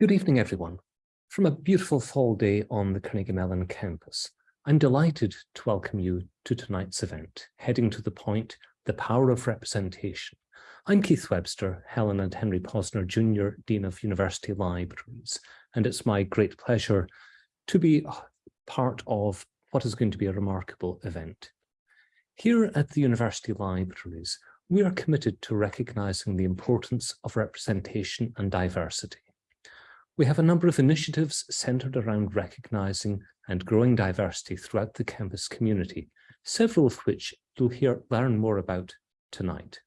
Good evening, everyone. From a beautiful fall day on the Carnegie Mellon campus, I'm delighted to welcome you to tonight's event, Heading to the Point, The Power of Representation. I'm Keith Webster, Helen and Henry Posner Jr., Dean of University Libraries, and it's my great pleasure to be uh, part of what is going to be a remarkable event. Here at the University Libraries, we are committed to recognising the importance of representation and diversity. We have a number of initiatives centred around recognising and growing diversity throughout the campus community, several of which you'll hear learn more about tonight.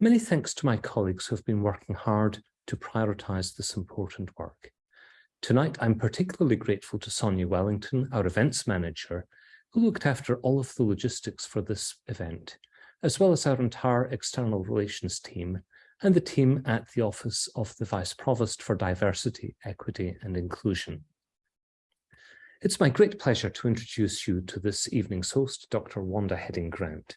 Many thanks to my colleagues who have been working hard to prioritise this important work. Tonight, I'm particularly grateful to Sonia Wellington, our events manager, who looked after all of the logistics for this event, as well as our entire external relations team and the team at the Office of the Vice Provost for Diversity, Equity and Inclusion. It's my great pleasure to introduce you to this evening's host, Dr. Wanda Heading Grant.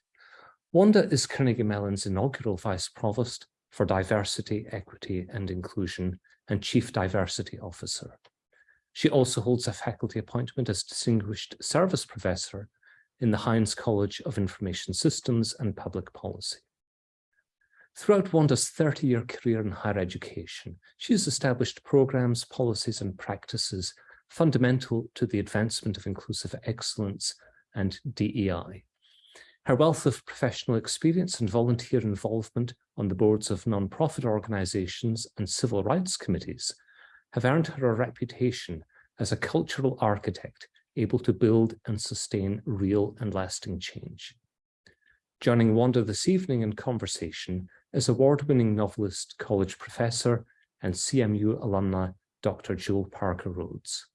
Wanda is Carnegie Mellon's inaugural Vice Provost for Diversity, Equity and Inclusion and Chief Diversity Officer. She also holds a faculty appointment as Distinguished Service Professor in the Heinz College of Information Systems and Public Policy. Throughout Wanda's 30-year career in higher education, she has established programs, policies and practices fundamental to the advancement of inclusive excellence and DEI. Her wealth of professional experience and volunteer involvement on the boards of non-profit organisations and civil rights committees have earned her a reputation as a cultural architect able to build and sustain real and lasting change. Joining Wanda this evening in conversation is award-winning novelist, college professor, and CMU alumna, Dr. Jewel Parker Rhodes.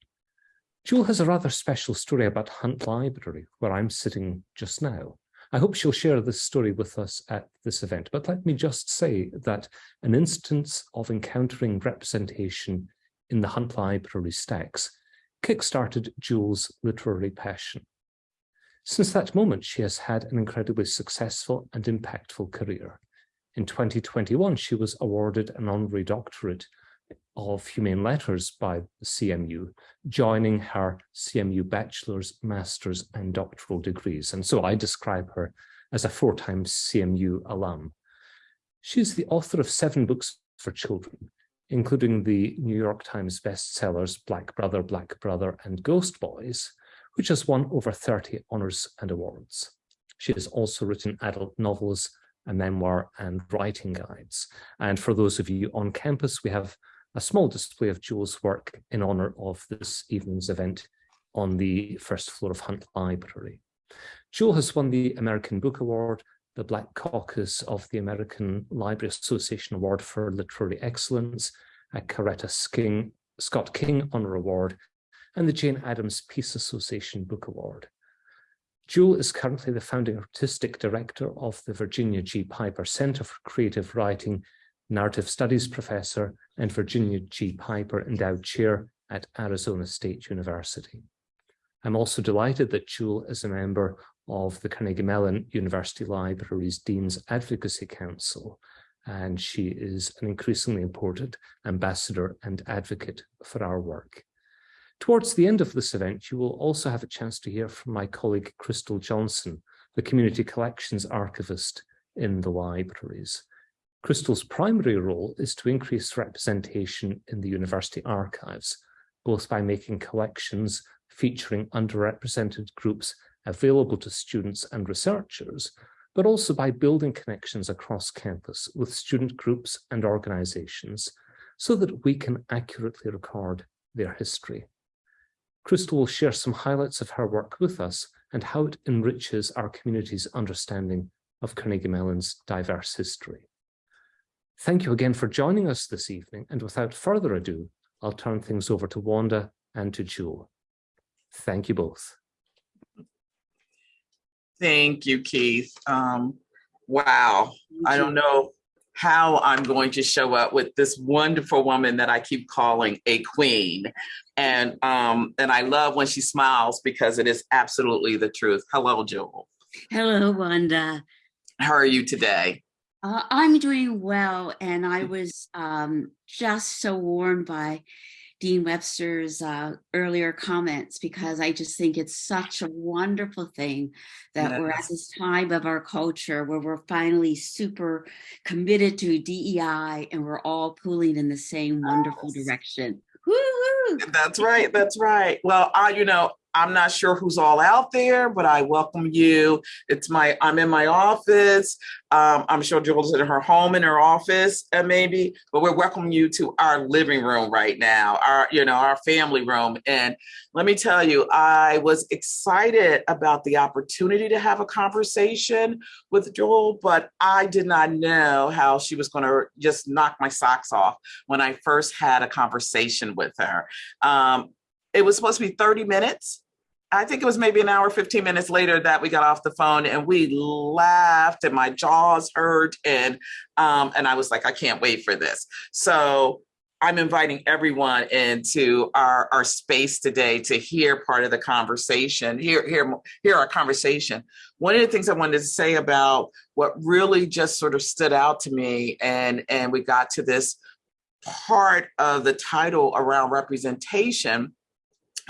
Jewel has a rather special story about Hunt Library, where I'm sitting just now. I hope she'll share this story with us at this event, but let me just say that an instance of encountering representation in the Hunt Library stacks kick-started Jewel's literary passion. Since that moment, she has had an incredibly successful and impactful career. In 2021, she was awarded an honorary doctorate of Humane Letters by CMU, joining her CMU bachelor's, master's and doctoral degrees. And so I describe her as a four-time CMU alum. She's the author of seven books for children, including the New York Times bestsellers Black Brother, Black Brother and Ghost Boys, which has won over 30 honours and awards. She has also written adult novels a memoir and writing guides. And for those of you on campus, we have a small display of Jewel's work in honour of this evening's event on the first floor of Hunt Library. Jewel has won the American Book Award, the Black Caucus of the American Library Association Award for Literary Excellence, a Coretta King, Scott King Honour Award, and the Jane Addams Peace Association Book Award. Jewel is currently the founding artistic director of the Virginia G. Piper Center for Creative Writing, narrative studies professor, and Virginia G. Piper Endowed Chair at Arizona State University. I'm also delighted that Jewel is a member of the Carnegie Mellon University Libraries Dean's Advocacy Council, and she is an increasingly important ambassador and advocate for our work. Towards the end of this event, you will also have a chance to hear from my colleague Crystal Johnson, the Community Collections Archivist in the libraries. Crystal's primary role is to increase representation in the university archives, both by making collections featuring underrepresented groups available to students and researchers, but also by building connections across campus with student groups and organizations so that we can accurately record their history. Crystal will share some highlights of her work with us and how it enriches our community's understanding of Carnegie Mellon's diverse history. Thank you again for joining us this evening, and without further ado, I'll turn things over to Wanda and to Jewel. Thank you both. Thank you, Keith. Um, wow, I don't know how I'm going to show up with this wonderful woman that I keep calling a queen. And um, and I love when she smiles because it is absolutely the truth. Hello, Jewel. Hello, Wanda. How are you today? Uh, I'm doing well, and I was um, just so warmed by Dean Webster's uh, earlier comments because I just think it's such a wonderful thing that yes. we're at this time of our culture where we're finally super committed to DEI and we're all pulling in the same wonderful yes. direction. That's right. That's right. Well, I, you know, I'm not sure who's all out there, but I welcome you. It's my, I'm in my office. Um, I'm sure Jewel's in her home, in her office, uh, maybe, but we're welcoming you to our living room right now, our, you know, our family room. And let me tell you, I was excited about the opportunity to have a conversation with Jewel, but I did not know how she was going to just knock my socks off when I first had a conversation with her. Um, it was supposed to be 30 minutes. I think it was maybe an hour, 15 minutes later that we got off the phone and we laughed and my jaws hurt. And, um, and I was like, I can't wait for this. So I'm inviting everyone into our, our space today to hear part of the conversation, hear, hear, hear our conversation. One of the things I wanted to say about what really just sort of stood out to me and, and we got to this part of the title around representation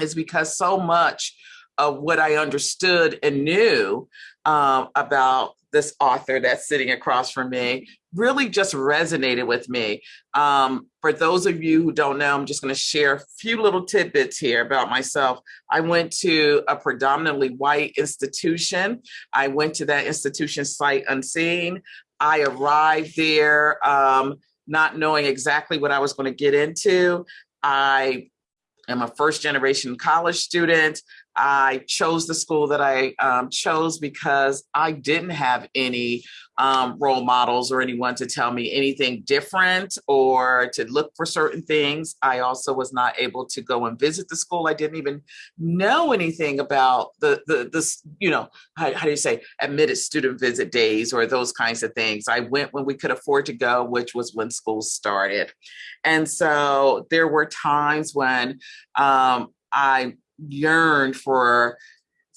is because so much of what I understood and knew um, about this author that's sitting across from me really just resonated with me. Um, for those of you who don't know, I'm just going to share a few little tidbits here about myself. I went to a predominantly white institution. I went to that institution sight unseen. I arrived there um, not knowing exactly what I was going to get into. I am a first generation college student. I chose the school that I um, chose because I didn't have any um, role models or anyone to tell me anything different or to look for certain things. I also was not able to go and visit the school. I didn't even know anything about the, the, the you know, how, how do you say, admitted student visit days or those kinds of things. I went when we could afford to go, which was when school started. And so there were times when um, I yearned for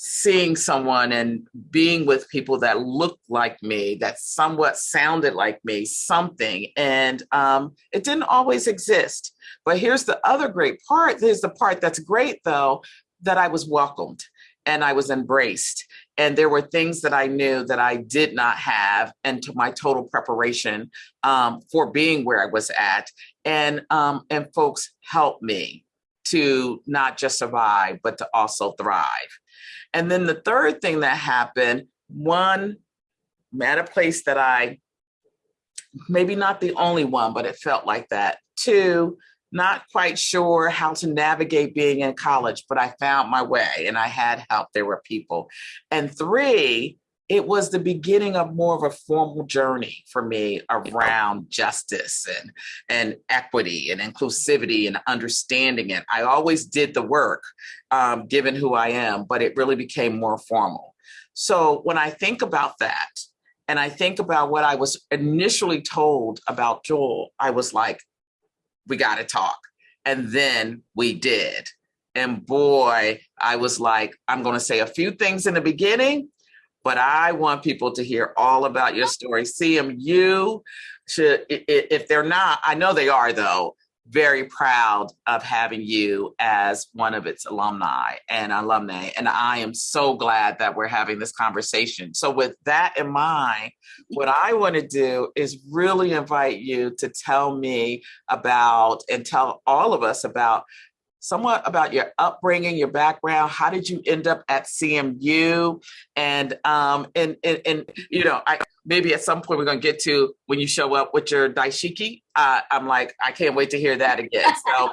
seeing someone and being with people that looked like me, that somewhat sounded like me, something. And um, it didn't always exist. But here's the other great part. Here's the part that's great, though, that I was welcomed and I was embraced. And there were things that I knew that I did not have, and to my total preparation um, for being where I was at. And um, and folks helped me to not just survive, but to also thrive. And then the third thing that happened, one, at a place that I, maybe not the only one, but it felt like that. Two, not quite sure how to navigate being in college, but I found my way and I had help. There were people. And three, it was the beginning of more of a formal journey for me around justice and, and equity and inclusivity and understanding it. I always did the work, um, given who I am, but it really became more formal. So when I think about that, and I think about what I was initially told about Jewel, I was like, we got to talk. And then we did. And boy, I was like, I'm going to say a few things in the beginning but I want people to hear all about your story. CMU should, if they're not, I know they are though, very proud of having you as one of its alumni and alumni. And I am so glad that we're having this conversation. So with that in mind, what I want to do is really invite you to tell me about and tell all of us about somewhat about your upbringing, your background. How did you end up at CMU? And um, and and, and you know, I maybe at some point we're gonna get to when you show up with your dashiki. Uh, I'm like, I can't wait to hear that again. So,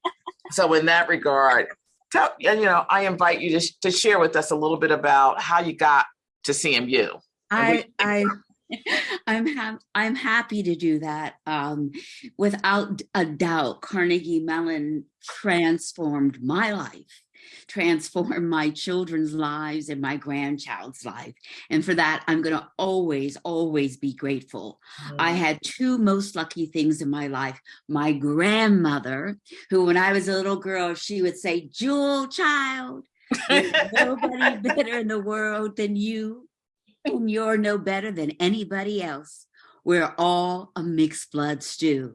so in that regard, tell and you know, I invite you to to share with us a little bit about how you got to CMU. I I I'm ha- I'm happy to do that. Um, without a doubt, Carnegie Mellon transformed my life, transformed my children's lives and my grandchild's life. And for that, I'm going to always, always be grateful. Mm. I had two most lucky things in my life. My grandmother, who when I was a little girl, she would say, Jewel child, nobody better in the world than you and you're no better than anybody else. we're all a mixed blood stew.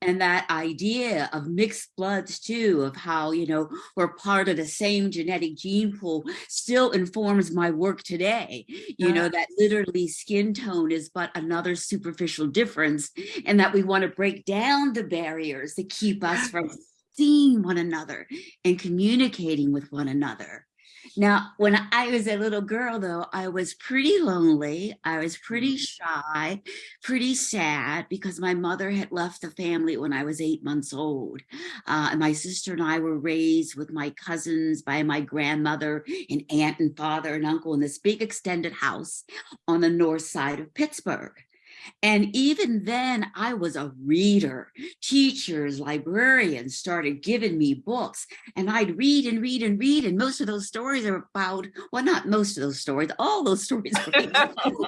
And that idea of mixed blood stew, of how, you know, we're part of the same genetic gene pool still informs my work today. You know, that literally skin tone is but another superficial difference and that we want to break down the barriers that keep us from seeing one another and communicating with one another. Now, when I was a little girl, though, I was pretty lonely. I was pretty shy, pretty sad because my mother had left the family when I was eight months old. Uh, and my sister and I were raised with my cousins by my grandmother and aunt and father and uncle in this big extended house on the north side of Pittsburgh. And even then I was a reader. Teachers, librarians started giving me books and I'd read and read and read. And most of those stories are about, well, not most of those stories, all those stories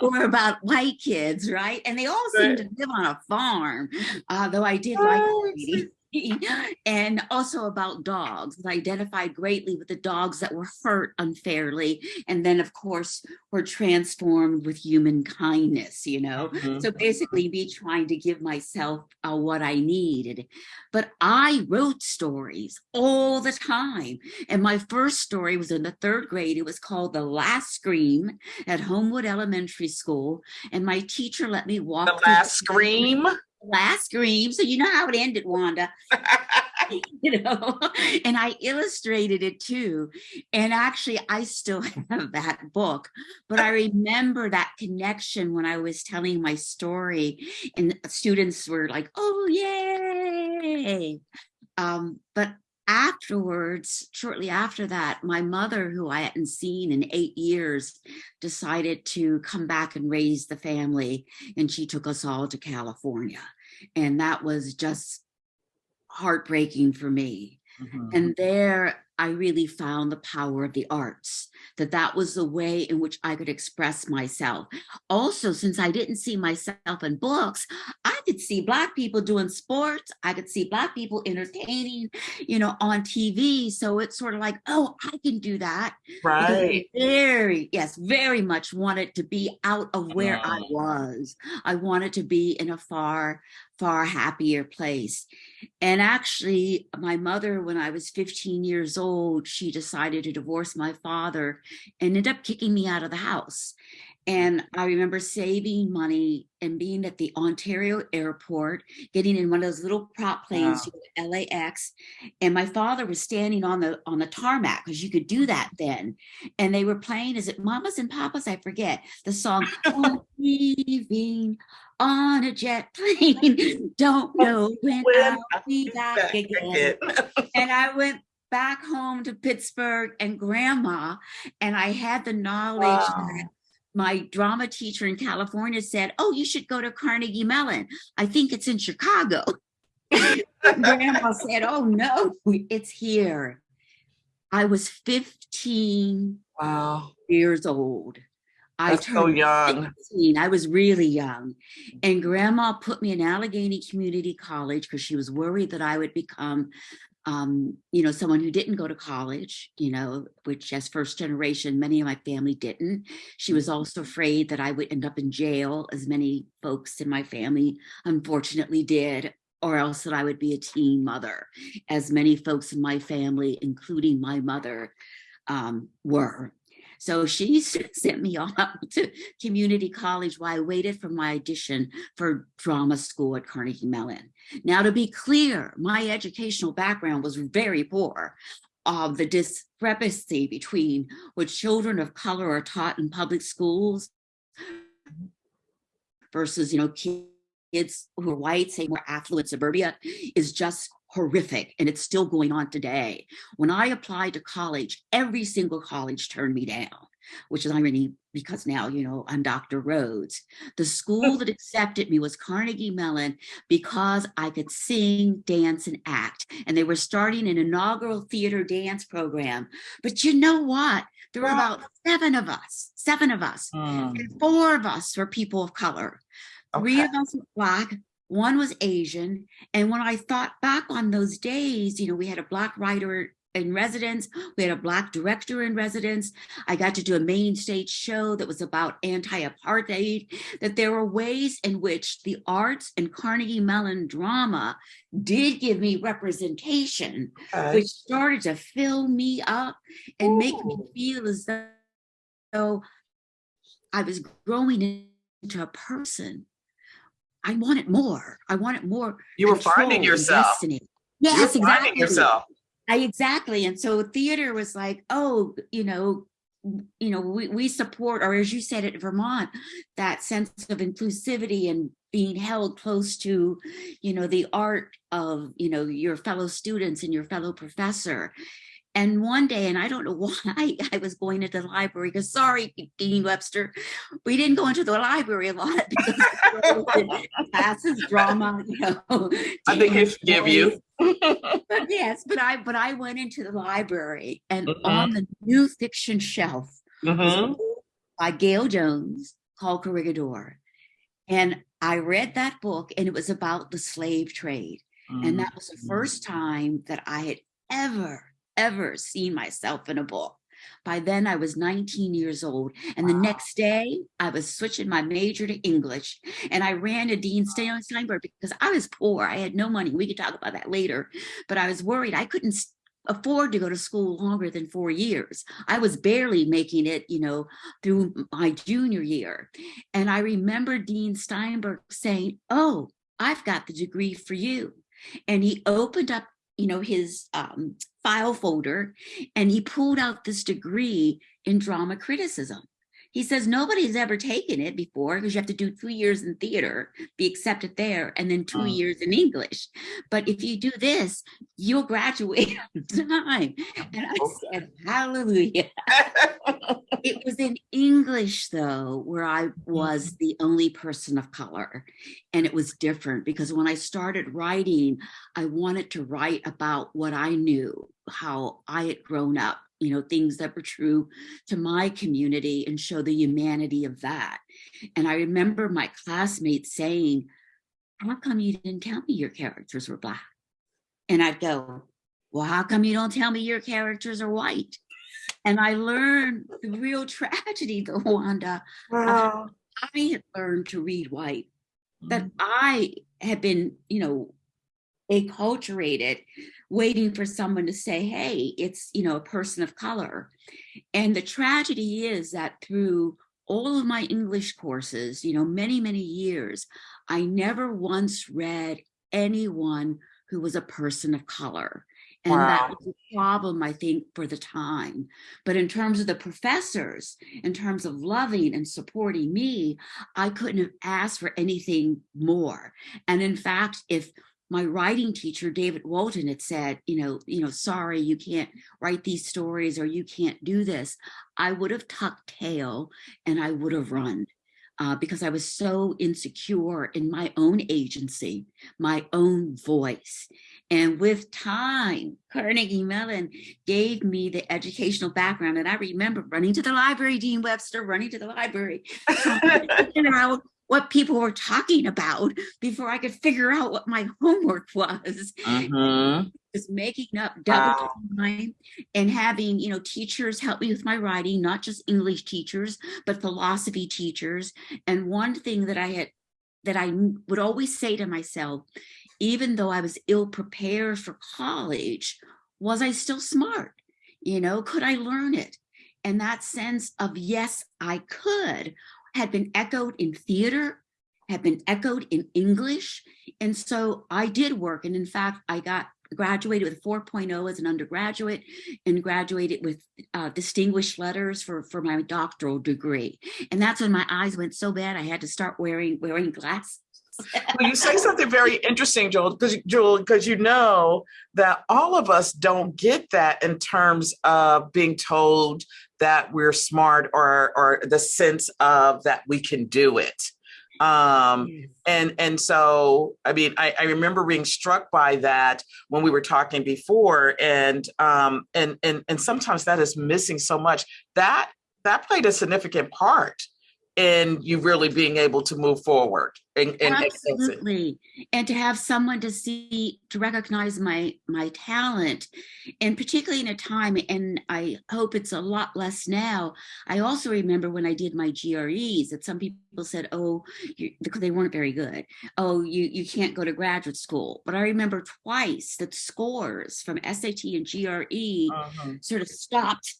were about white kids, right? And they all seemed to live on a farm, uh, though I did like reading. and also about dogs. I identified greatly with the dogs that were hurt unfairly. And then, of course, were transformed with human kindness, you know? Mm -hmm. So basically, me trying to give myself uh, what I needed. But I wrote stories all the time. And my first story was in the third grade. It was called The Last Scream at Homewood Elementary School. And my teacher let me walk. The Last Scream? Last scream. So you know how it ended, Wanda. you know, and I illustrated it too. And actually, I still have that book, but I remember that connection when I was telling my story, and students were like, oh, yay. Um, but afterwards, shortly after that, my mother, who I hadn't seen in eight years, decided to come back and raise the family. And she took us all to California. And that was just heartbreaking for me. Mm -hmm. And there I really found the power of the arts, that that was the way in which I could express myself. Also, since I didn't see myself in books, I could see Black people doing sports. I could see Black people entertaining, you know, on TV. So it's sort of like, oh, I can do that. Right. Very, yes, very much wanted to be out of where I was. I wanted to be in a far, far happier place. And actually, my mother, when I was 15 years old, she decided to divorce my father and ended up kicking me out of the house. And mm. I remember saving money and being at the Ontario airport, getting in one of those little prop planes wow. to LAX. And my father was standing on the on the tarmac because you could do that then. And they were playing, is it Mamas and Papas? I forget the song, leaving on a jet plane. Don't know when, when I'll be back, back again. again. and I went back home to Pittsburgh and grandma, and I had the knowledge wow. that my drama teacher in California said, oh, you should go to Carnegie Mellon. I think it's in Chicago. grandma said, oh no, it's here. I was 15 wow. years old. I turned so young. 16. I was really young. And grandma put me in Allegheny Community College because she was worried that I would become um, you know, someone who didn't go to college, you know, which as first generation, many of my family didn't. She was also afraid that I would end up in jail, as many folks in my family unfortunately did, or else that I would be a teen mother, as many folks in my family, including my mother, um, were. So she sent me off to community college while I waited for my audition for drama school at Carnegie Mellon. Now, to be clear, my educational background was very poor. Uh, the discrepancy between what children of color are taught in public schools versus, you know, kids who are white, say more affluent suburbia, is just horrific and it's still going on today. When I applied to college, every single college turned me down, which is irony because now, you know, I'm Dr. Rhodes. The school that accepted me was Carnegie Mellon because I could sing, dance, and act. And they were starting an inaugural theater dance program. But you know what? There were about seven of us, seven of us, mm. and four of us were people of color. Okay. Three of us were Black, one was Asian. And when I thought back on those days, you know, we had a black writer in residence. We had a black director in residence. I got to do a main stage show that was about anti-apartheid, that there were ways in which the arts and Carnegie Mellon drama did give me representation, Okay. which started to fill me up and make me feel as though I was growing into a person. I want it more. I want it more. You were finding yourself. destiny. You Yes, finding exactly. yourself. I exactly. And so theater was like, oh, you know, you know, we, we support, or as you said at Vermont, that sense of inclusivity and being held close to, you know, the art of, you know, your fellow students and your fellow professor. And one day, and I don't know why I was going into the library, because sorry, Dean Webster, we didn't go into the library a lot because classes, drama, you know. I think dance, forgive you. But yes, but I but I went into the library and Mhm. on the new fiction shelf Mhm. by Gayl Jones called Corregidora. And I read that book and it was about the slave trade. And that was the Mhm. first time that I had ever, ever seen myself in a book. By then I was 19 years old. And the next day I was switching my major to English. And I ran to Dean Steinberg because I was poor. I had no money. We could talk about that later. But I was worried I couldn't afford to go to school longer than four years. I was barely making it, you know, through my junior year. And I remember Dean Steinberg saying, Oh, I've got the degree for you. And he opened up, you know, his um, file folder and he pulled out this degree in drama criticism. He says nobody's ever taken it before because you have to do two years in theater, be accepted there, and then two Mm. years in English. But if you do this, you'll graduate on time. And I said, Hallelujah. It was in English, though, where I was the only person of color. And it was different because when I started writing, I wanted to write about what I knew, how I had grown up, you know, things that were true to my community and show the humanity of that. And I remember my classmates saying, How come you didn't tell me your characters were Black? And I'd go, Well, how come you don't tell me your characters are white? And I learned the real tragedy, though, Wanda. Wow. I had learned to read white, that Mhm. I had been, you know, acculturated, waiting for someone to say, hey, it's, you know, a person of color. And the tragedy is that through all of my English courses, you know, many, many years, I never once read anyone who was a person of color. And that was a problem, I think, for the time. But in terms of the professors, in terms of loving and supporting me, I couldn't have asked for anything more. And in fact, if my writing teacher, David Walton, had said, you know, you know, sorry, you can't write these stories or you can't do this, I would have tucked tail and I would have run. Uh, because I was so insecure in my own agency, my own voice. And with time, Carnegie Mellon gave me the educational background. And I remember running to the library, Dean Webster, running to the library, to figure out what people were talking about before I could figure out what my homework was. Mhm. Just making up double Wow. time and having, you know, teachers help me with my writing, not just English teachers, but philosophy teachers. And one thing that I had that I would always say to myself, even though I was ill prepared for college, was I still smart? You know, could I learn it? And that sense of yes, I could had been echoed in theater, had been echoed in English. And so I did work. And in fact, I got graduated with 4.0 as an undergraduate and graduated with uh, distinguished letters for, for my doctoral degree. And that's when my eyes went so bad I had to start wearing wearing glasses. Well, you say something very interesting, Jewel, because Jewel, because you know that all of us don't get that in terms of being told that we're smart or or the sense of that we can do it. Um, and and so I mean I, I remember being struck by that when we were talking before, and um and and and sometimes that is missing so much. That that played a significant part in you really being able to move forward and, and. Absolutely. And to have someone to see, to recognize my my talent, and particularly in a time, and I hope it's a lot less now. I also remember when I did my GREs that some people said, oh, you, because they weren't very good. Oh, you, you can't go to graduate school. But I remember twice that scores from SAT and GRE Mhm, sort of stopped,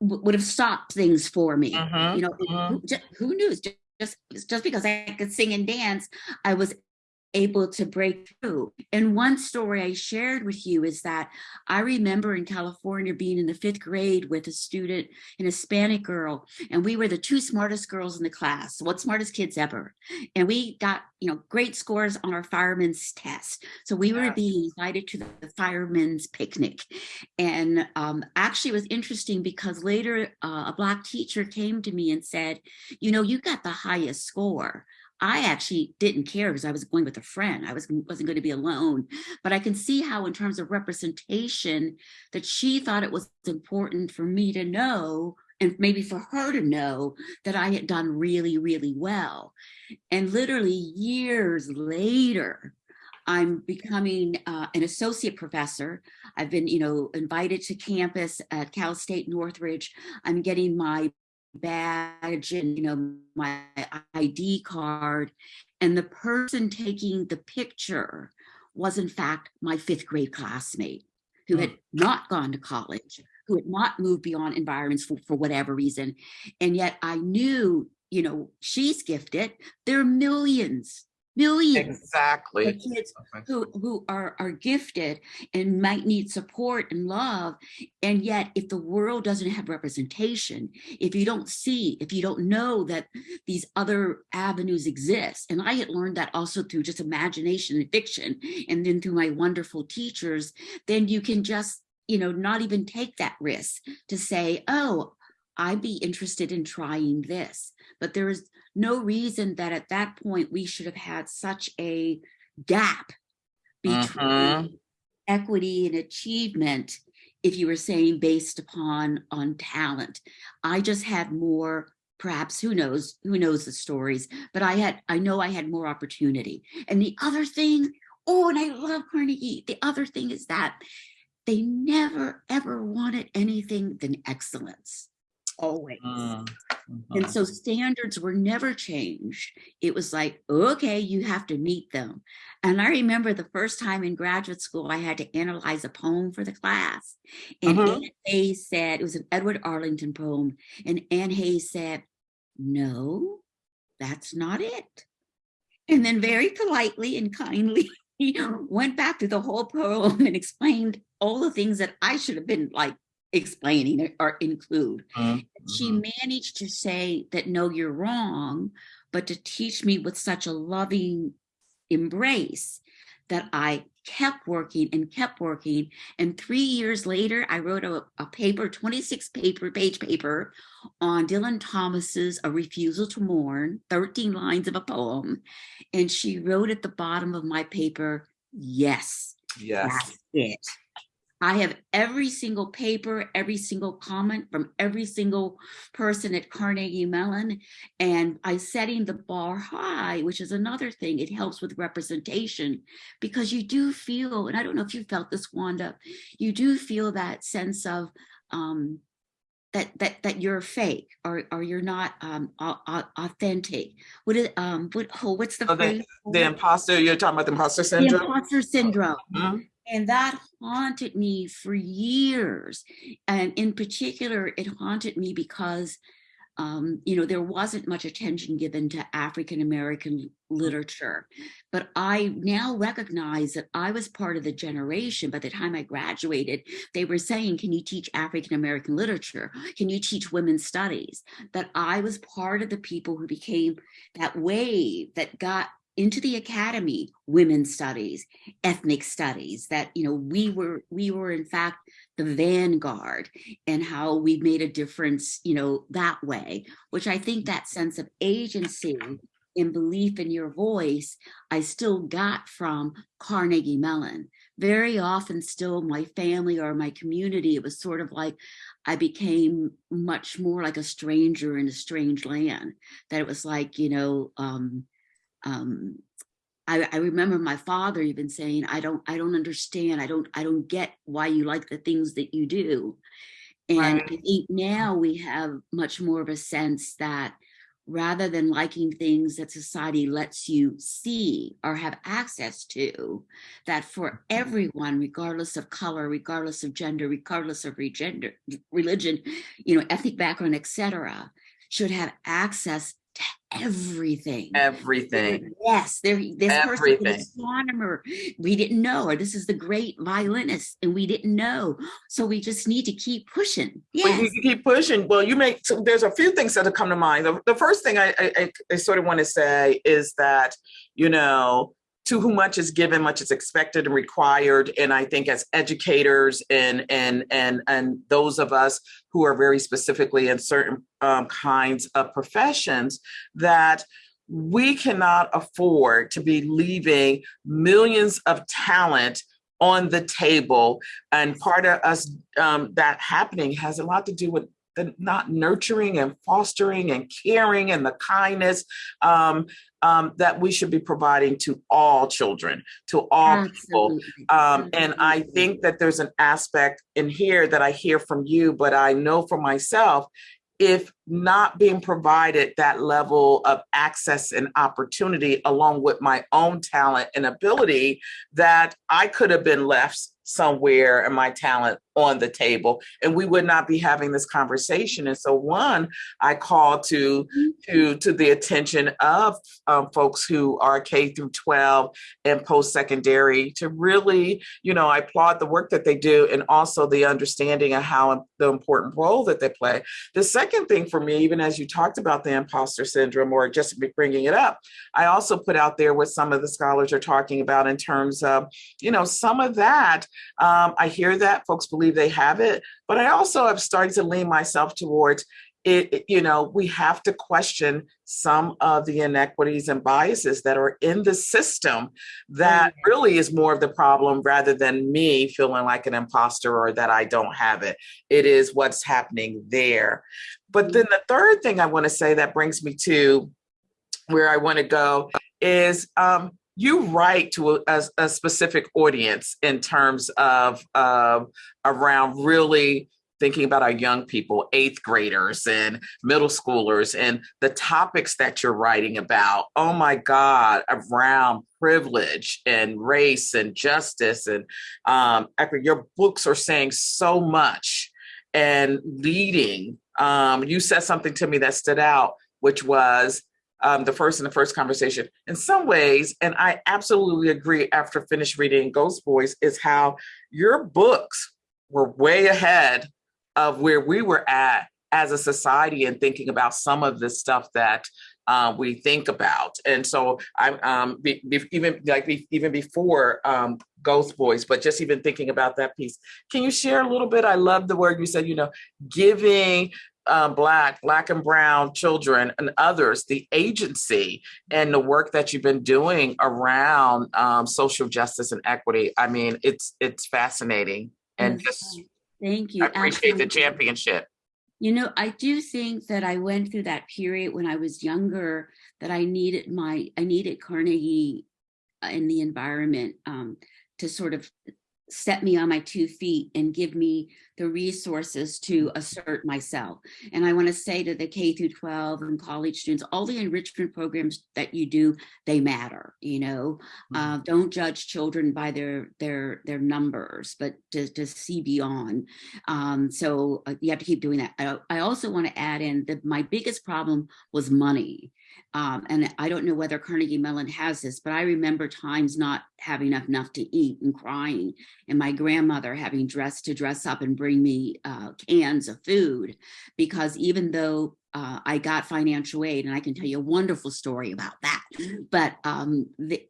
would have stopped things for me mhm, you know mhm. who, ju- who knew Ju- just just because i could sing and dance i was able to break through. And one story i shared with you is that i remember in california being in the fifth grade with a student an hispanic girl and we were the two smartest girls in the class what smartest kids ever. And we got you know great scores on our fireman's test. So we were being invited to the, the fireman's picnic. And um, actually it was interesting because later uh, a black teacher came to me and said, you know, you got the highest score. I actually didn't care because I was going with a friend. I was, wasn't going to be alone. But I can see how in terms of representation that she thought it was important for me to know and maybe for her to know that I had done really, really well. And literally years later, I'm becoming uh, an associate professor. I've been, you know, invited to campus at Cal State Northridge. I'm getting my badge and, you know, my ID card. And the person taking the picture was in fact my fifth grade classmate who had oh. not gone to college, who had not moved beyond environments for, for whatever reason. And yet I knew, you know, she's gifted. There are millions, millions of Exactly. kids who who are are gifted and might need support and love and yet if the world doesn't have representation if you don't see if you don't know that these other avenues exist and i had learned that also through just imagination and fiction and then through my wonderful teachers then you can just you know not even take that risk to say oh i'd be interested in trying this. But there is no reason that at that point we should have had such a gap between Mhm. equity and achievement if you were saying based upon on talent. I just had more perhaps who knows who knows the stories but i had i know i had more opportunity. And the other thing oh and i love carnegie. The other thing is that they never ever wanted anything than excellence always Mm, and mhm. so standards were never changed. It was like, okay, you have to meet them. And I remember the first time in graduate school, I had to analyze a poem for the class. And Mhm. Anne Hayes said, it was an Edward Arlington poem. And Anne Hayes said, no, that's not it. And then very politely and kindly, he went back through the whole poem and explained all the things that I should have been like explaining or include Mhm. she managed to say that no you're wrong but to teach me with such a loving embrace that i kept working and kept working and three years later i wrote a, a paper 26 paper page paper on dylan thomas's a refusal to mourn 13 lines of a poem and she wrote at the bottom of my paper yes Yes. that's it. I have every single paper, every single comment from every single person at Carnegie Mellon, and I'm setting the bar high, which is another thing. It helps with representation because you do feel, and I don't know if you felt this, Wanda, you do feel that sense of um, that that that you're fake or or you're not um, au- au- authentic. What is um what oh what's the Oh, the- phrase? The imposter, you're talking about the imposter the syndrome? imposter syndrome. Mhm. And that haunted me for years. And in particular, it haunted me because, um, you know, there wasn't much attention given to African American literature. But I now recognize that I was part of the generation. By the time I graduated, they were saying, Can you teach African American literature? Can you teach women's studies? That I was part of the people who became that wave that got into the academy women's studies ethnic studies that you know we were we were in fact the vanguard and how we made a difference you know that way which i think that sense of agency and belief in your voice i still got from carnegie mellon very often still my family or my community, it was sort of like I became much more like a stranger in a strange land. That it was like, you know, um, um, I, I remember my father even saying, I don't, I don't understand. I don't, I don't get why you like the things that you do. And Right. I think now we have much more of a sense that rather than liking things that society lets you see or have access to, that for everyone, regardless of color, regardless of gender, regardless of regender, religion, you know, ethnic background, etc., should have access to everything. Everything. Yes, there. This person is an astronomer. We didn't know, or this is the great violinist, and we didn't know. So we just need to keep pushing. Yes. keep pushing. Well, you make so there's a few things that have come to mind. The, the first thing I I- I sort of want to say is that you know to whom much is given, much is expected and required. And I think as educators and and and and those of us who are very specifically in certain um, kinds of professions, that we cannot afford to be leaving millions of talent on the table and part of us um, that happening has a lot to do with the not nurturing and fostering and caring and the kindness um, um, that we should be providing to all children, to all people. Um, and I think that there's an aspect in here that I hear from you, but I know for myself, if not being provided that level of access and opportunity along with my own talent and ability, that I could have been left somewhere and my talent on the table. And we would not be having this conversation. And so one i call to to to the attention of um, folks who are k through 12 and post-secondary to really you know i applaud the work that they do and also the understanding of how the important role that they play. The second thing for me even as you talked about the imposter syndrome or just bringing it up i also put out there what some of the scholars are talking about in terms of you know some of that um, I hear that folks believe they have it, but I also have started to lean myself towards it, it- You know, we have to question some of the inequities and biases that are in the system that really is more of the problem rather than me feeling like an imposter or that I don't have it. It is what's happening there. But then the third thing I want to say that brings me to where I want to go is um, you write to a, a- a specific audience in terms of uh, around really thinking about our young people, eighth graders and middle schoolers, and the topics that you're writing about. Oh my God, around privilege and race and justice and um. Your books are saying so much and leading. Um, you said something to me that stood out, which was um, the first in the first conversation. In some ways, and I absolutely agree after finished reading Ghost Boys, is how your books were way ahead of where we were at as a society and thinking about some of the stuff that uh, we think about. And so I um, be, be, even like be, even before um, Ghost Boys, but just even thinking about that piece. Can you share a little bit? I love the word you said. You know, giving uh, black, black and brown children and others the agency and the work that you've been doing around um, social justice and equity. I mean, it's it's fascinating and Yes, just Thank you. I appreciate the championship. You know, I do think that I went through that period when I was younger that I needed my I needed Carnegie in the environment um, to sort of set me on my two feet and give me the resources to assert myself. And I want to say to the K through 12 and college students, all the enrichment programs that you do, they matter, you know. Uh, don't judge children by their their their numbers, but to, to see beyond. Um, so uh, you have to keep doing that. I, I also want to add in that my biggest problem was money. Um, and I don't know whether Carnegie Mellon has this, but I remember times not having enough, enough to eat and crying, and my grandmother having dressed to dress up and bring me uh, cans of food, because even though uh, I got financial aid, and I can tell you a wonderful story about that, but um, the,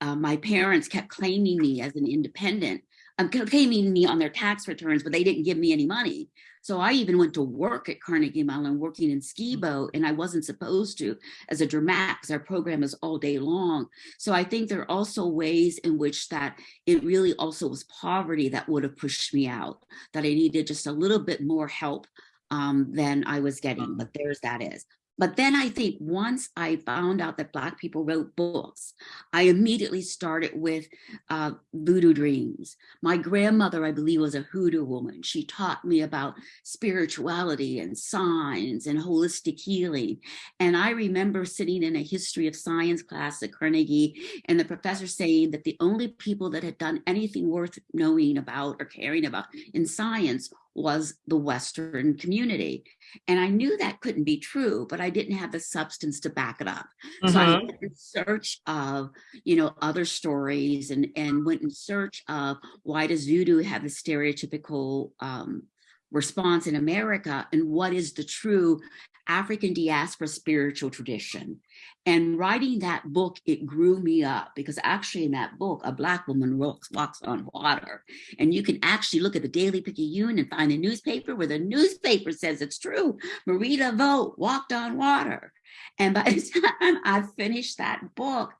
uh, my parents kept claiming me as an independent, um, claiming me on their tax returns, but they didn't give me any money. So I even went to work at Carnegie Mellon working in Skibo and I wasn't supposed to as a dramatic because our program is all day long. So I think there are also ways in which that it really also was poverty that would have pushed me out, that I needed just a little bit more help um, than I was getting, but there's that is. But then I think once I found out that Black people wrote books, I immediately started with uh, Voodoo Dreams. My grandmother, I believe, was a hoodoo woman. She taught me about spirituality and signs and holistic healing. And I remember sitting in a history of science class at Carnegie and the professor saying that the only people that had done anything worth knowing about or caring about in science was the Western community. And I knew that couldn't be true, but I didn't have the substance to back it up. Mm -hmm. So I mm-hmm. went in search of, you know, other stories and, and went in search of why does voodoo have the stereotypical um, response in America and what is the true African diaspora spiritual tradition. And writing that book, it grew me up because actually in that book, a black woman walks, walks on water. And you can actually look at the Daily Picayune and find a newspaper where the newspaper says it's true. Marie Laveau walked on water. And by the time I finished that book,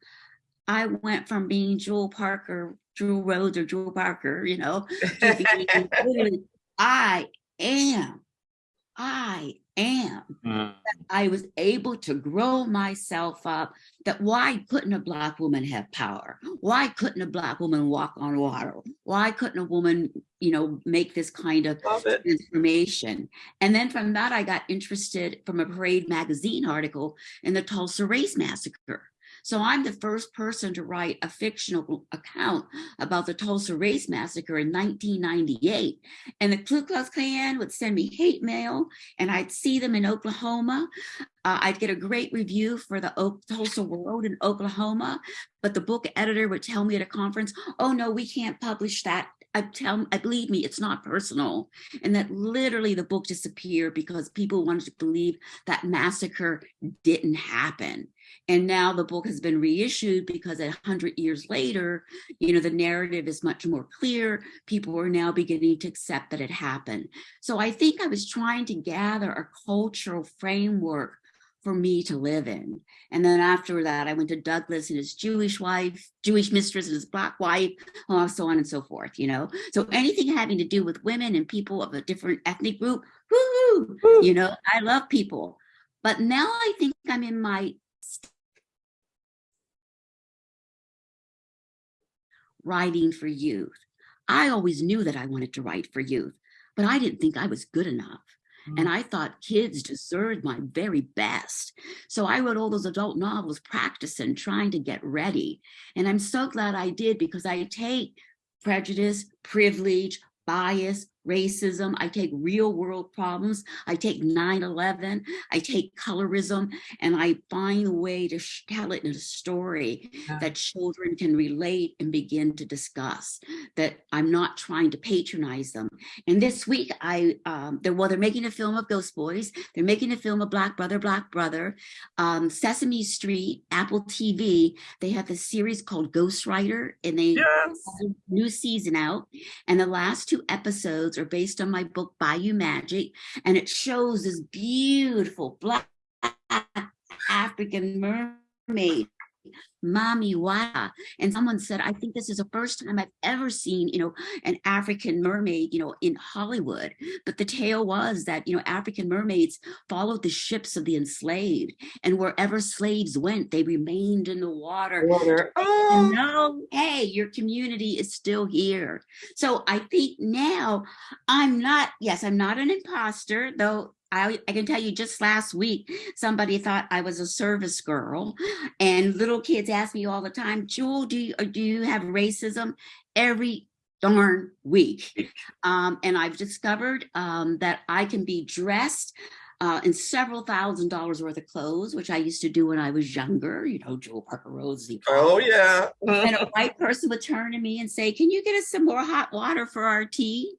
I went from being Jewel Parker, Jewel Rhodes or Jewel Parker, you know, being, I am, I am. Mm. I was able to grow myself up that why couldn't a black woman have power? Why couldn't a black woman walk on water? Why couldn't a woman, you know, make this kind of transformation? And then from that, I got interested from a Parade magazine article in the Tulsa Race Massacre. So I'm the first person to write a fictional account about the Tulsa Race Massacre in 1998. And the Ku Klux Klan would send me hate mail and I'd see them in Oklahoma. Uh, I'd get a great review for the o Tulsa World in Oklahoma, but the book editor would tell me at a conference, oh no, we can't publish that I tell, I believe me, it's not personal. And that literally the book disappeared because people wanted to believe that massacre didn't happen. And now the book has been reissued because a hundred years later, you know, the narrative is much more clear. People are now beginning to accept that it happened. So I think I was trying to gather a cultural framework for me to live in. And then after that, I went to Douglas and his Jewish wife, Jewish mistress and his black wife, uh, so on and so forth, you know? So anything having to do with women and people of a different ethnic group, woo, you know, I love people. But now I think I'm in my writing for youth. I always knew that I wanted to write for youth, but I didn't think I was good enough. And mm. I thought kids deserved my very best. So I wrote all those adult novels, practicing, trying to get ready. And I'm so glad I did because I take prejudice, privilege, bias, racism, I take real world problems, I take 9-11, I take colorism, and I find a way to tell it in a story yeah. that children can relate and begin to discuss, that I'm not trying to patronize them. And this week, I um, they're, well, they're making a film of Ghost Boys, they're making a film of Black Brother, Black Brother, um, Sesame Street, Apple TV, they have a series called Ghost Writer, and they yes. have a new season out, and the last two episodes episodes are based on my book, Bayou Magic, and it shows this beautiful black African mermaid Mami Wata. And someone said, I think this is the first time I've ever seen, you know, an African mermaid, you know, in Hollywood. But the tale was that, you know, African mermaids followed the ships of the enslaved and wherever slaves went, they remained in the water. water. Oh, oh. no, hey, your community is still here. So I think now I'm not, yes, I'm not an imposter, though I, I, can tell you just last week, somebody thought I was a service girl and little kids ask me all the time, Jewel, do you, do you have racism? Every darn week. Um, and I've discovered um, that I can be dressed uh, in several thousand dollars worth of clothes, which I used to do when I was younger, you know, Jewel Parker Rhodes. Oh, yeah. and a white person would turn to me and say, can you get us some more hot water for our tea?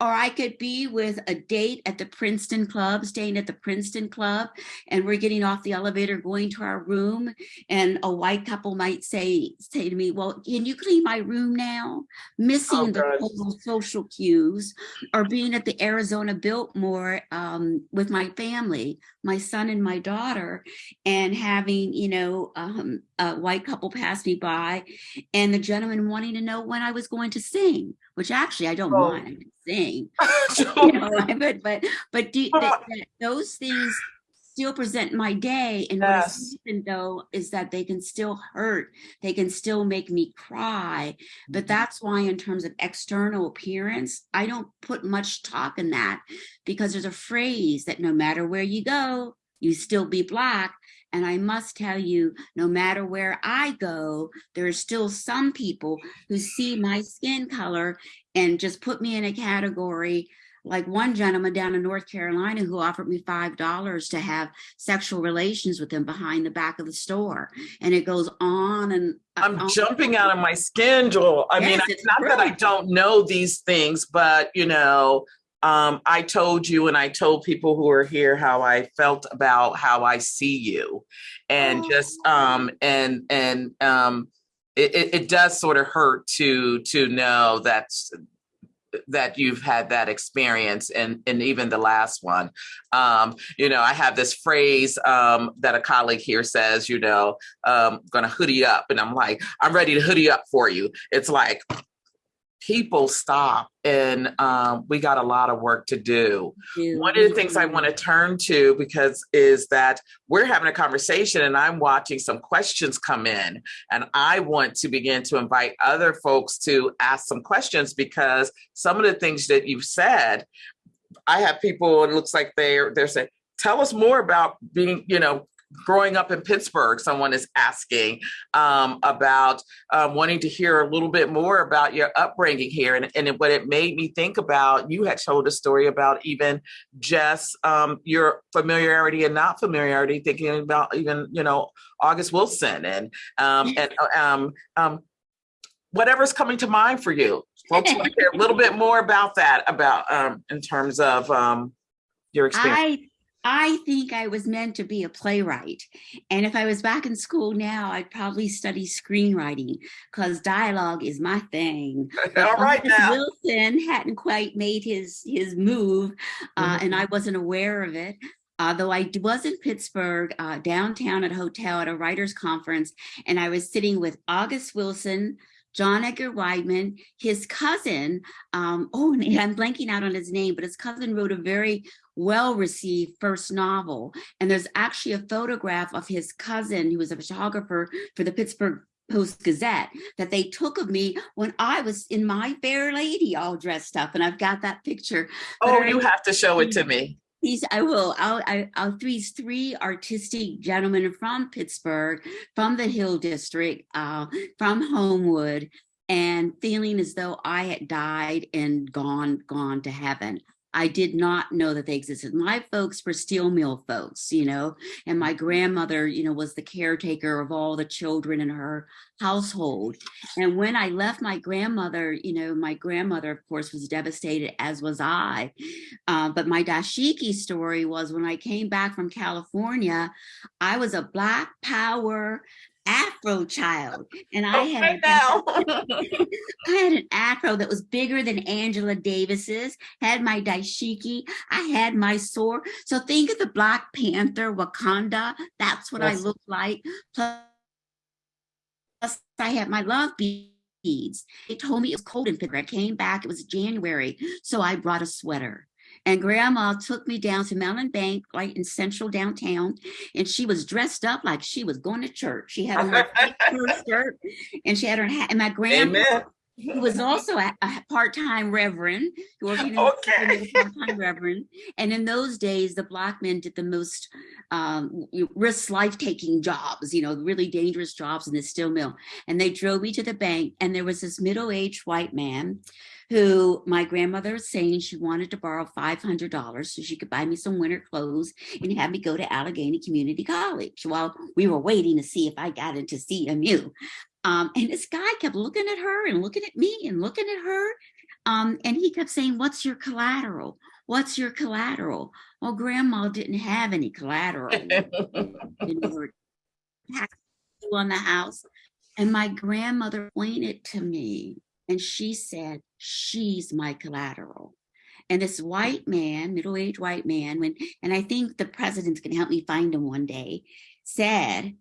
Or I could be with a date at the Princeton Club, staying at the Princeton Club, and we're getting off the elevator, going to our room, and a white couple might say say to me, "Well, can you clean my room now?" Missing Oh, the social cues, or being at the Arizona Biltmore um, with my family, my son and my daughter, and having you know um, a white couple pass me by, and the gentleman wanting to know when I was going to sing, which actually I don't Oh. mind. I can sing, you know, but but but do, But that, that those things still present my day. And what Yes. has happened though is that they can still hurt. They can still make me cry. But mm-hmm. that's why in terms of external appearance i don't put much talk in that. Because there's a phrase that no matter where you go you still be black. And i must tell you no matter where i go there are still some people who see my skin color and just put me in a category like one gentleman down in North Carolina who offered me five dollars to have sexual relations with him behind the back of the store, and it goes on and I'm on. jumping out of my skin, Jewel. I mean, Yes, it's it's not that I don't know these things, but you know, um, I told you and I told people who are here how I felt about how I see you, and Oh. just um, and and um, it, it, it does sort of hurt to to know that's that you've had that experience and and even the last one. Um you know i have this phrase um that a colleague here says you know um gonna hoodie up and i'm like i'm ready to hoodie up for you. It's like people stop and um we got a lot of work to do do. one of the things I want to turn to because is that we're having a conversation and I'm watching some questions come in and I want to begin to invite other folks to ask some questions because some of the things that you've said, I have people, it looks like they're they're saying, tell us more about being, you know, growing up in Pittsburgh, someone is asking um, about um, wanting to hear a little bit more about your upbringing here. And, and what it made me think about, you had told a story about even just um, your familiarity and not familiarity, thinking about even, you know, August Wilson and, um, and um, um, whatever's coming to mind for you. Folks want to hear a little bit more about that, about um, in terms of um, your experience. I I think I was meant to be a playwright. And if I was back in school now, I'd probably study screenwriting because dialogue is my thing. All right now. Wilson hadn't quite made his his move, uh, Mm-hmm. and I wasn't aware of it. Uh, though I was in Pittsburgh, uh, downtown at a hotel at a writers' conference, and I was sitting with August Wilson, John Edgar Wideman, his cousin. Um, oh, and I'm blanking out on his name, but his cousin wrote a very well-received first novel, and there's actually a photograph of his cousin, who was a photographer for the Pittsburgh Post Gazette that they took of me when I was in my fair lady all dressed up. And I've got that picture. Oh, you have to show it to me. These I will. I'll, I, I'll these three artistic gentlemen from Pittsburgh, from the Hill District, uh, from Homewood, and feeling as though I had died and gone gone to heaven. I did not know that they existed. My folks were steel mill folks, you know, and my grandmother, you know, was the caretaker of all the children in her household. And when I left my grandmother, you know, my grandmother, of course, was devastated, as was I. Uh, but my dashiki story was when I came back from California, I was a Black Power Afro child, and I had now. I had an afro that was bigger than Angela Davis's, had my dashiki, I had my sword. So think of the Black Panther Wakanda. That's what I Yes. looked like. Plus, I had my love beads. They told me it was cold in Pittsburgh. I came back, it was January. So I brought a sweater. And grandma took me down to Mellon Bank, right in central downtown, and she was dressed up like she was going to church. She had on her skirt and she had her hat. And my grandma Amen. who was also a, a part-time reverend, working Okay. part-time reverend. And in those days, the black men did the most um, risk life-taking jobs, you know, really dangerous jobs in the steel mill. And they drove me to the bank, and there was this middle-aged white man who my grandmother was saying she wanted to borrow $500 so she could buy me some winter clothes and have me go to Allegheny Community College while we were waiting to see if I got into CMU. Um, and this guy kept looking at her and looking at me and looking at her. Um, and he kept saying, what's your collateral? What's your collateral? Well, grandma didn't have any collateral. know, or on the house. And my grandmother pointed to me and she said, she's my collateral. And this white man, middle-aged white man, when and I think the president's gonna help me find him one day, said,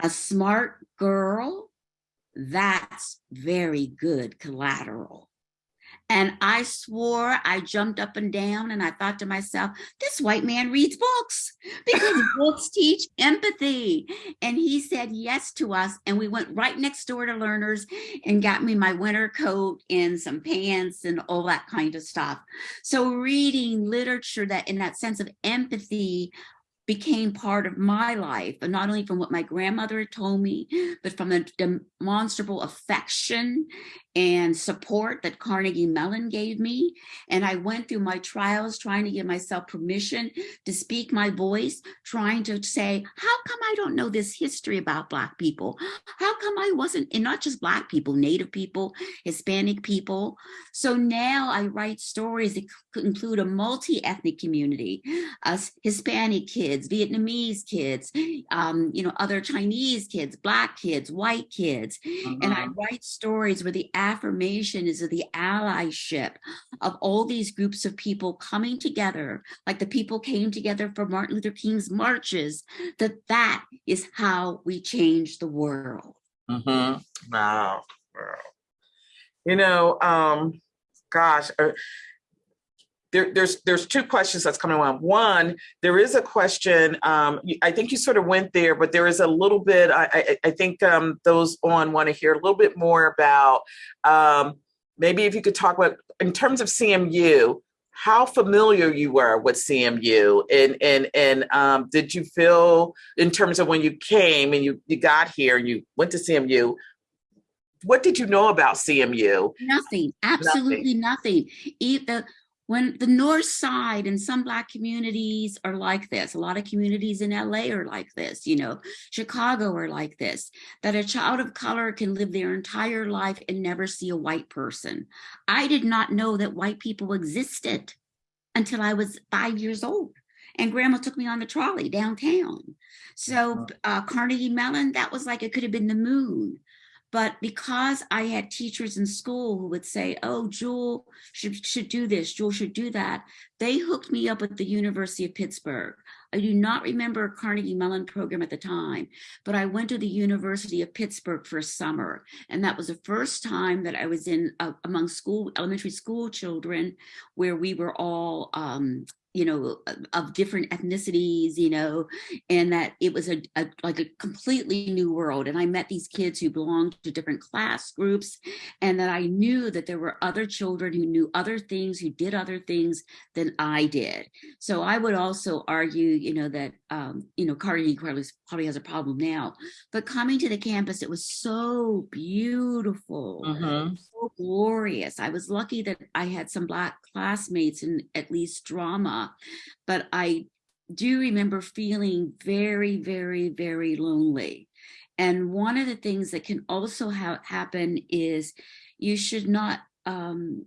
a smart girl, that's very good collateral. And I swore, I jumped up and down and I thought to myself, this white man reads books because books teach empathy. And he said yes to us. And we went right next door to Learners and got me my winter coat and some pants and all that kind of stuff. So reading literature that in that sense of empathy became part of my life, and not only from what my grandmother had told me, but from the demonstrable affection and support that Carnegie Mellon gave me. And I went through my trials trying to give myself permission to speak my voice, trying to say, how come I don't know this history about Black people? How come I wasn't, and not just Black people, Native people, Hispanic people. So now I write stories that could include a multi-ethnic community, us Hispanic kids, Vietnamese kids, um, you know, other Chinese kids, Black kids, white kids. Uh -huh. And I Uh-huh. write stories where the affirmation is of the allyship of all these groups of people coming together, like the people came together for Martin Luther King's marches, that that is how we change the world. Mhm. Wow. Wow. You know, um, gosh, uh, there, there's there's two questions that's coming on. One, there is a question. Um, I think you sort of went there, but there is a little bit. I I, I think um, those on want to hear a little bit more about. Um, maybe if you could talk about in terms of CMU, how familiar you were with CMU, and and and um, did you feel in terms of when you came and you you got here and you went to CMU, what did you know about CMU? Nothing, absolutely nothing. Either when the north side and some black communities are like this, a lot of communities in LA are like this, you know, Chicago are like this, that a child of color can live their entire life and never see a white person. I did not know that white people existed until I was five years old. And grandma took me on the trolley downtown. So uh, Carnegie Mellon, that was like, it could have been the moon. But because I had teachers in school who would say, oh, Jewel should, should do this, Jewel should do that, they hooked me up at the University of Pittsburgh. I do not remember a Carnegie Mellon program at the time, but I went to the University of Pittsburgh for a summer. And that was the first time that I was in uh, among school, elementary school children, where we were all um, you know, of different ethnicities, you know, and that it was a, a, like a completely new world. And I met these kids who belonged to different class groups, and that I knew that there were other children who knew other things, who did other things than I did. So I would also argue, you know, that um, you know, Carnegie probably, probably has a problem now, but coming to the campus, it was so beautiful, Mhm. so glorious. I was lucky that I had some black classmates in at least drama, but I do remember feeling very, very, very lonely. And one of the things that can also ha happen is you should not, um,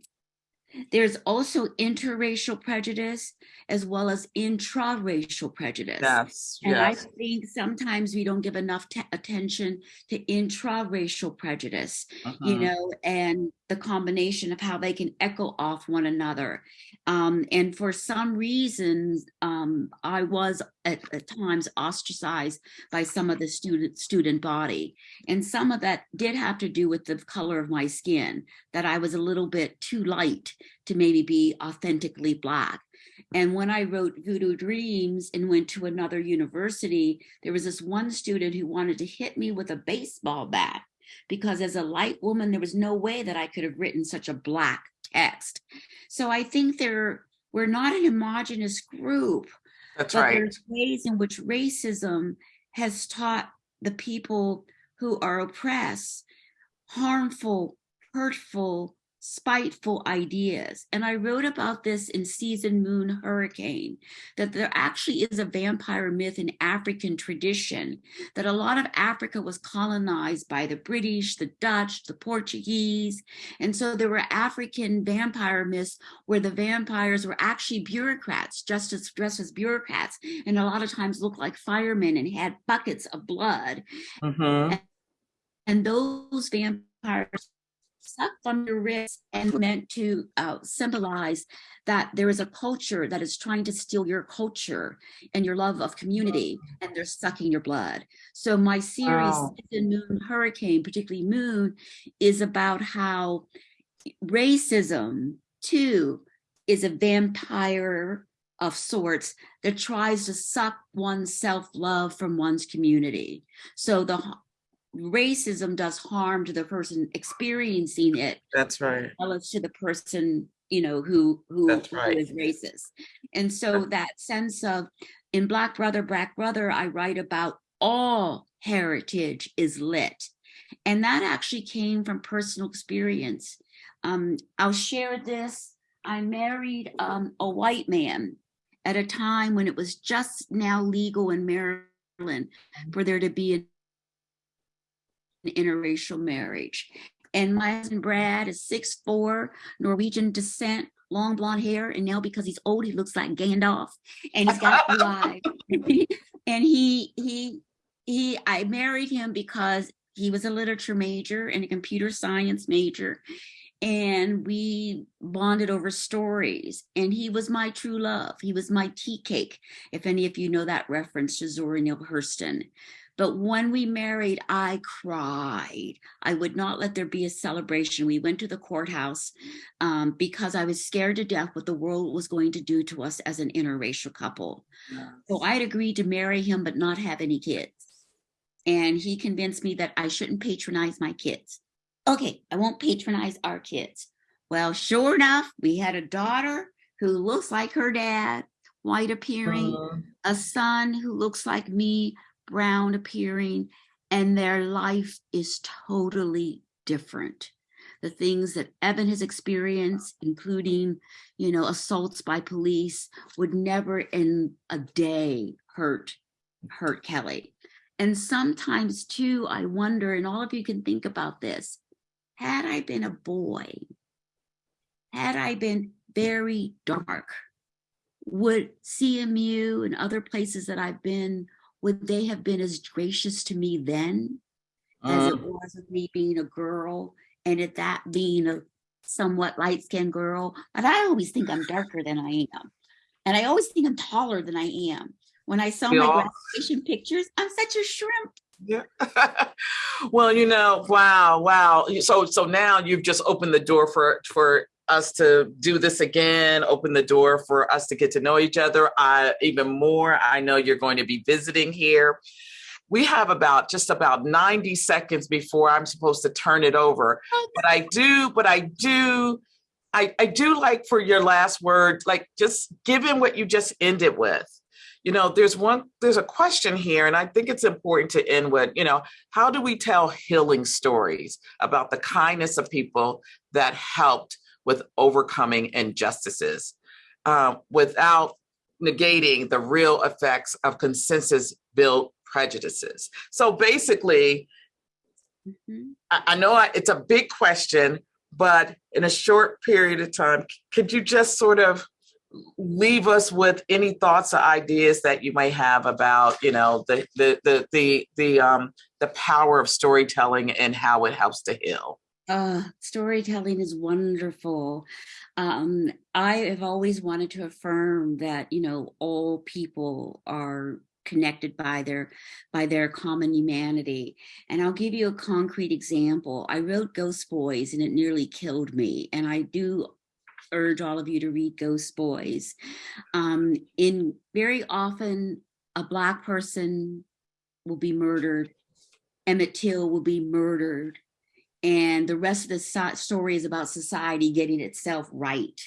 there's also interracial prejudice as well as intra-racial prejudice. Yes, And I think sometimes we don't give enough attention to intra-racial prejudice, you Mhm. know, and the combination of how they can echo off one another. Um, and for some reasons, um, I was at, at times ostracized by some of the student student body. And some of that did have to do with the color of my skin, that I was a little bit too light to maybe be authentically Black. And when I wrote Voodoo Dreams and went to another university, there was this one student who wanted to hit me with a baseball bat because as a light woman, there was no way that I could have written such a black text. So I think there we're not an homogenous group, That's but right. there's ways in which racism has taught the people who are oppressed harmful, hurtful spiteful ideas. And I wrote about this in Season Moon Hurricane, that there actually is a vampire myth in African tradition, that a lot of Africa was colonized by the British, the Dutch, the Portuguese. And so there were African vampire myths where the vampires were actually bureaucrats, just as dressed as bureaucrats, and a lot of times looked like firemen and had buckets of blood. Mhm. And those vampires sucked on your wrist and meant to uh, symbolize that there is a culture that is trying to steal your culture and your love of community, and they're sucking your blood. So my series, Wow. Season Moon Hurricane, particularly Moon, is about how racism too is a vampire of sorts that tries to suck one's self-love from one's community. So the racism does harm to the person experiencing it That's right. as well as to the person you know who who, right. is racist and so that sense of in black brother black brother i write about all heritage is lit and that actually came from personal experience um i'll share this i married um a white man at a time when it was just now legal in maryland for there to be an interracial marriage and my husband Brad is 6'4, Norwegian descent, long blonde hair. And now because he's old, he looks like Gandalf and he's got blue eyes. and he, he, he, I married him because he was a literature major and a computer science major. And we bonded over stories. And he was my true love. He was my tea cake, if any of you know that reference to Zora Neale Hurston. But when we married, I cried. I would not let there be a celebration. We went to the courthouse um, because I was scared to death what the world was going to do to us as an interracial couple. So I had agreed to marry him, but not have any kids. And he convinced me that I shouldn't patronize my kids. Okay, I won't patronize our kids. Well, sure enough, we had a daughter who looks like her dad, white appearing, Mhm. a son who looks like me, brown appearing, and their life is totally different. The things that Evan has experienced, including, you know, assaults by police, would never in a day hurt hurt Kelly. And sometimes too, I wonder, and all of you can think about this, had I been a boy, had I been very dark, would CMU and other places that I've been, would they have been as gracious to me then as it uh. was with me being a girl and at that being a somewhat light-skinned girl? But I always think I'm darker than I am. And I always think I'm taller than I am. When I saw my all- graduation pictures, I'm such a shrimp. Yeah. well, you know, wow, wow. So so now you've just opened the door for for us to do this again, open the door for us to get to know each other I even more. I know you're going to be visiting here. We have about just about 90 seconds before I'm supposed to turn it over. But I do, but I do I, I do like for your last word, like just given what you just ended with, you know, there's one, there's a question here, and I think it's important to end with, you know, how do we tell healing stories about the kindness of people that helped with overcoming injustices uh, without negating the real effects of consensus built prejudices? So basically, Mhm. I, I know I, it's a big question, but in a short period of time, could you just sort of leave us with any thoughts or ideas that you may have about, you know, the the the the the um the power of storytelling and how it helps to heal? Uh, storytelling is wonderful. Um, I have always wanted to affirm that, you know, all people are connected by their by their common humanity. And I'll give you a concrete example. I wrote Ghost Boys and it nearly killed me. And I do urge all of you to read Ghost Boys. Um, in very often a black person will be murdered. Emmett Till will be murdered and the rest of the so- story is about society getting itself right.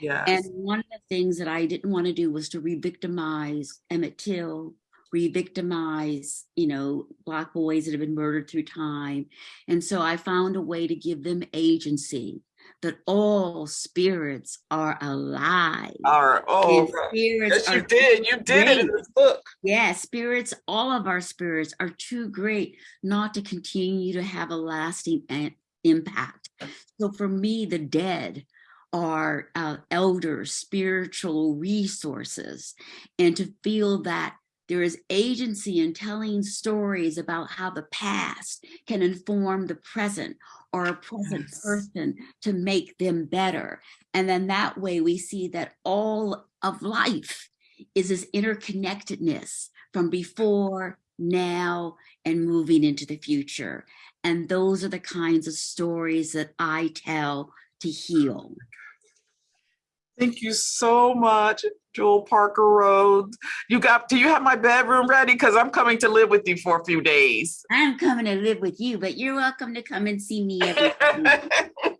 Yeah. And one of the things that I didn't want to do was to re-victimize Emmett Till, re-victimize, you know, black boys that have been murdered through time. And so I found a way to give them agency. That all spirits are alive. Our, oh, spirits yes, you are did. You did it in great. this book. Yeah, spirits, all of our spirits are too great not to continue to have a lasting impact. So for me, the dead are uh, elders, spiritual resources, and to feel that there is agency in telling stories about how the past can inform the present or a present Yes. person to make them better. And then that way we see that all of life is this interconnectedness from before, now, and moving into the future. And those are the kinds of stories that I tell to heal. Thank you so much, Jewel Parker Rhodes. You got, do you have my bedroom ready? Because I'm coming to live with you for a few days. I'm coming to live with you, but you're welcome to come and see me every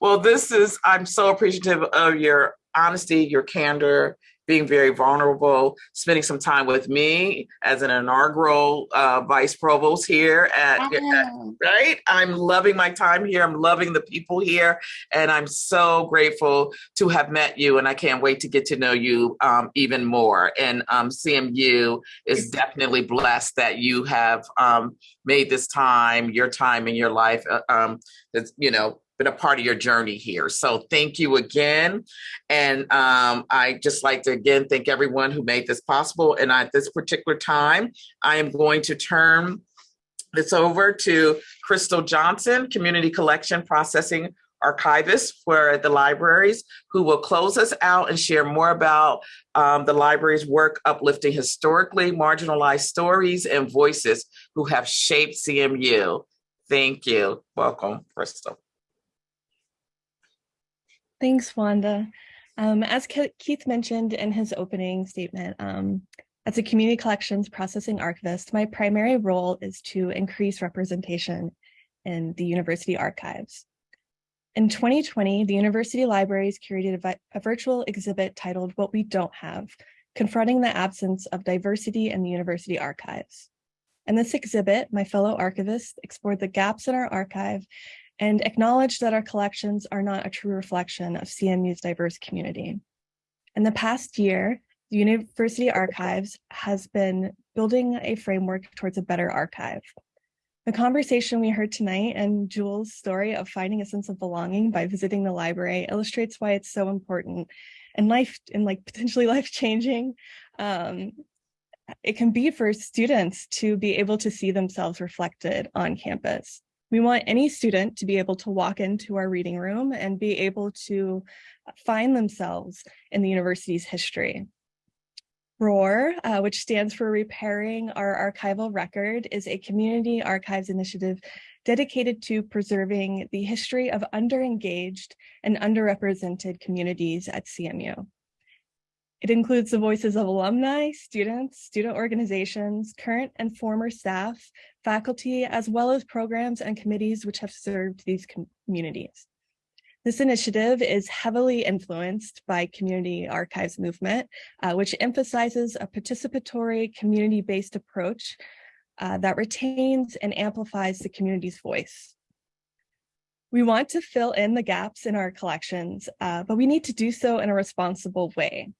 well, this is, I'm so appreciative of your honesty, your candor, being very vulnerable, spending some time with me as an inaugural uh, vice provost here at, at right? I'm loving my time here. I'm loving the people here. And I'm so grateful to have met you. And I can't wait to get to know you um, even more. And um, CMU is definitely blessed that you have um, made this time, your time in your life, uh, um, that's, you know, been a part of your journey here. So thank you again. And um, I just like to again thank everyone who made this possible. And at this particular time, I am going to turn this over to Crystal Johnson, Community Collection Processing Archivist for the libraries, who will close us out and share more about um, the library's work uplifting historically marginalized stories and voices who have shaped CMU. Thank you. Welcome, Crystal. Thanks, Wanda. Um, as Ke- Keith mentioned in his opening statement, um, as a community collections processing archivist, my primary role is to increase representation in the university archives. In 2020, the university libraries curated a, a virtual exhibit titled What We Don't Have, confronting the absence of diversity in the university archives. In this exhibit, my fellow archivists explored the gaps in our archive and acknowledge that our collections are not a true reflection of CMU's diverse community. In the past year, the University Archives has been building a framework towards a better archive. The conversation we heard tonight and Jewel's story of finding a sense of belonging by visiting the library illustrates why it's so important and life and like potentially life-changing um, it can be for students to be able to see themselves reflected on campus. We want any student to be able to walk into our reading room and be able to find themselves in the university's history. ROAR, uh, which stands for Repairing Our Archival Record, is a community archives initiative dedicated to preserving the history of underengaged and underrepresented communities at CMU. It includes the voices of alumni, students, student organizations, current and former staff, faculty, as well as programs and committees which have served these communities. This initiative is heavily influenced by community archives movement, uh, which emphasizes a participatory community-based approach uh, that retains and amplifies the community's voice. We want to fill in the gaps in our collections, uh, but we need to do so in a responsible way.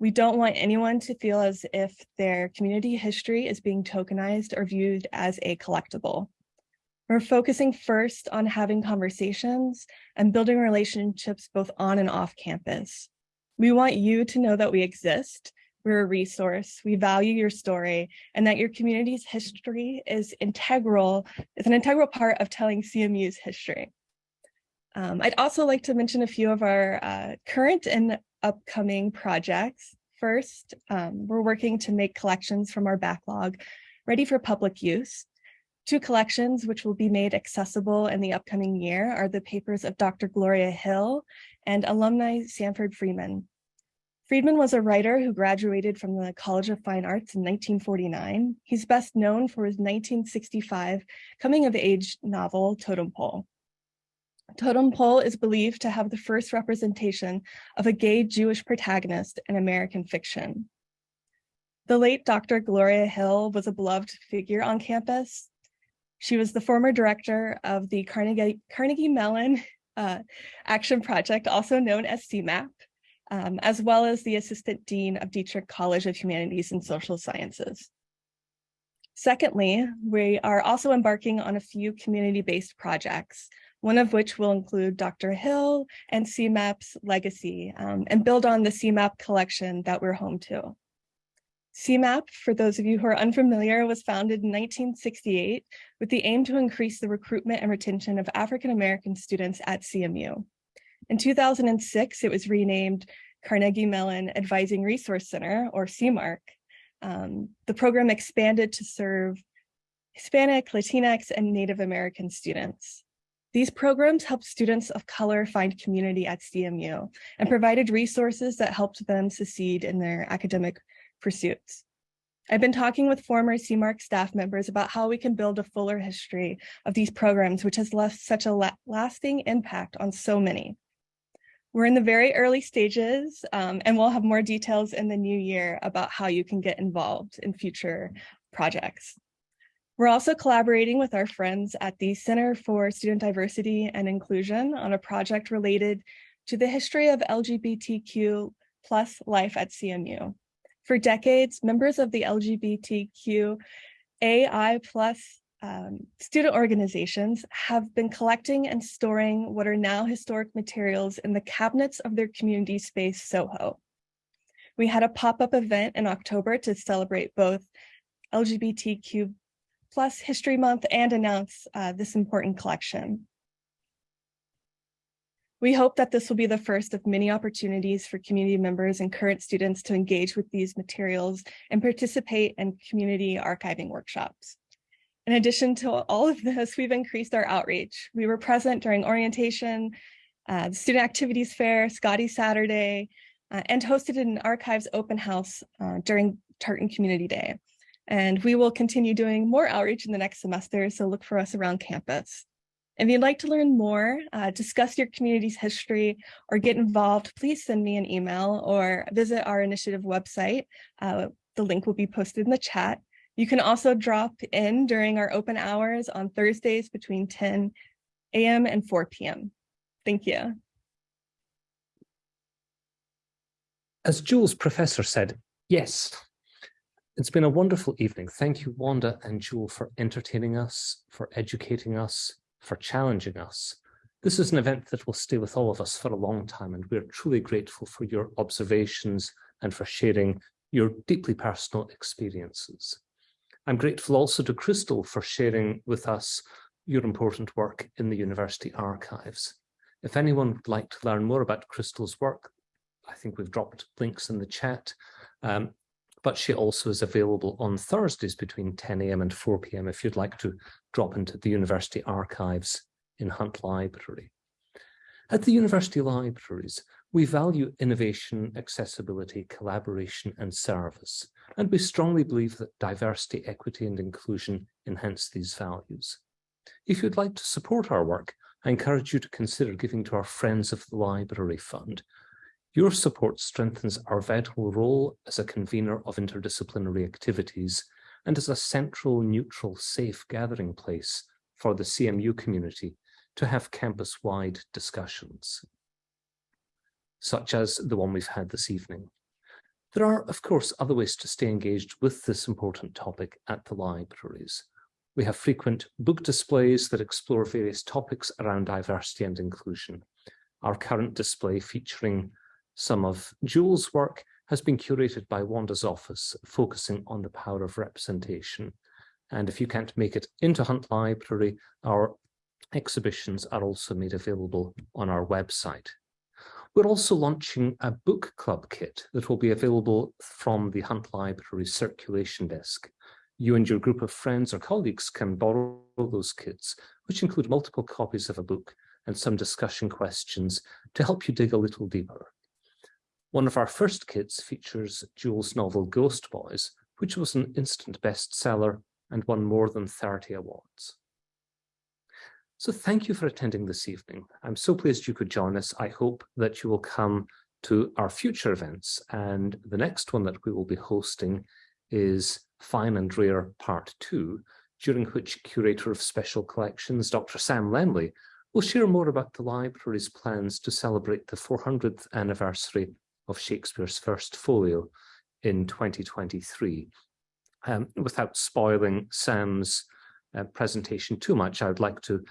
We don't want anyone to feel as if their community history is being tokenized or viewed as a collectible. We're focusing first on having conversations and building relationships both on and off campus. We want you to know that we exist, we're a resource, we value your story, and that your community's history is integral, is an integral part of telling CMU's history. Um, I'd also like to mention a few of our uh, current and upcoming projects. First, um, we're working to make collections from our backlog ready for public use. Two collections which will be made accessible in the upcoming year are the papers of Dr. Gloria Hill and alumni Sanford Freeman. Friedman was a writer who graduated from the College of Fine Arts in 1949. He's best known for his 1965 coming of age novel, Totem Pole. Totem Pole is believed to have the first representation of a gay Jewish protagonist in American fiction. The late Dr. Gloria Hill was a beloved figure on campus. She was the former director of the Carnegie, Carnegie Mellon uh, Action Project, also known as CMAP, um, as well as the Assistant Dean of Dietrich College of Humanities and Social Sciences. Secondly, we are also embarking on a few community-based projects, one of which will include Dr. Hill and CMAP's legacy um, and build on the CMAP collection that we're home to. CMAP, for those of you who are unfamiliar, was founded in 1968 with the aim to increase the recruitment and retention of African-American students at CMU. In 2006, it was renamed Carnegie Mellon Advising Resource Center, or CMARC. Um, the program expanded to serve Hispanic, Latinx, and Native American students. These programs helped students of color find community at CMU and provided resources that helped them succeed in their academic pursuits. I've been talking with former CMARC staff members about how we can build a fuller history of these programs, which has left such a la lasting impact on so many. We're in the very early stages um, and we'll have more details in the new year about how you can get involved in future projects. We're also collaborating with our friends at the Center for Student Diversity and Inclusion on a project related to the history of LGBTQ plus life at CMU. For decades, members of the LGBTQ AI plus um, student organizations have been collecting and storing what are now historic materials in the cabinets of their community space, Soho. We had a pop-up event in October to celebrate both LGBTQ plus History Month and announce uh, this important collection. We hope that this will be the first of many opportunities for community members and current students to engage with these materials and participate in community archiving workshops. In addition to all of this, we've increased our outreach. We were present during orientation, uh, the Student Activities Fair, Scotty Saturday, uh, and hosted an archives open house uh, during Tartan Community Day. And we will continue doing more outreach in the next semester, so look for us around campus. If you'd like to learn more, uh, discuss your community's history, or get involved, please send me an email or visit our initiative website. Uh, the link will be posted in the chat. You can also drop in during our open hours on Thursdays between 10 a.m. and 4 p.m. Thank you. As Jewel's professor said, yes, it's been a wonderful evening. Thank you, Wanda and Jewel, for entertaining us, for educating us, for challenging us. This is an event that will stay with all of us for a long time, and we're truly grateful for your observations and for sharing your deeply personal experiences. I'm grateful also to Crystal for sharing with us your important work in the university archives. If anyone would like to learn more about Crystal's work, I think we've dropped links in the chat, um, but she also is available on Thursdays between 10 a.m. and 4 p.m. if you'd like to drop into the university archives in Hunt Library. At the university libraries, we value innovation, accessibility, collaboration and service, and we strongly believe that diversity, equity and inclusion enhance these values. If you'd like to support our work, I encourage you to consider giving to our Friends of the Library Fund, your support strengthens our vital role as a convener of interdisciplinary activities and as a central, neutral, safe gathering place for the CMU community to have campus-wide discussions, such as the one we've had this evening. There are, of course, other ways to stay engaged with this important topic at the libraries. We have frequent book displays that explore various topics around diversity and inclusion. Our current display featuring some of Jewel's work has been curated by Wanda's office, focusing on the power of representation. And if you can't make it into Hunt Library, our exhibitions are also made available on our website. We're also launching a book club kit that will be available from the Hunt Library circulation desk. You and your group of friends or colleagues can borrow those kits, which include multiple copies of a book and some discussion questions to help you dig a little deeper. One of our first kits features Jewel's novel Ghost Boys, which was an instant bestseller and won more than 30 awards. So thank you for attending this evening. I'm so pleased you could join us. I hope that you will come to our future events and the next one that we will be hosting is Fine and Rare Part 2, during which Curator of Special Collections, Dr. Sam Lemley, We'll share more about the library's plans to celebrate the 400th anniversary of Shakespeare's first folio in 2023. Um, without spoiling Sam's uh, presentation too much, I would like to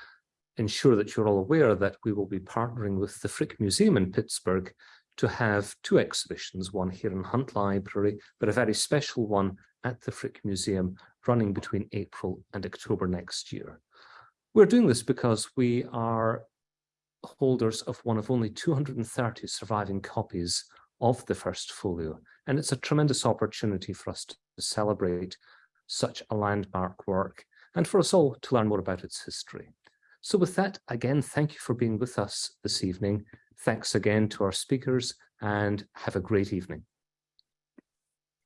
ensure that you're all aware that we will be partnering with the Frick Museum in Pittsburgh to have two exhibitions, one here in Hunt Library, but a very special one at the Frick Museum running between April and October next year. We're doing this because we are holders of one of only 230 surviving copies of the first folio, and it's a tremendous opportunity for us to celebrate such a landmark work and for us all to learn more about its history. So with that, again, thank you for being with us this evening. Thanks again to our speakers and have a great evening.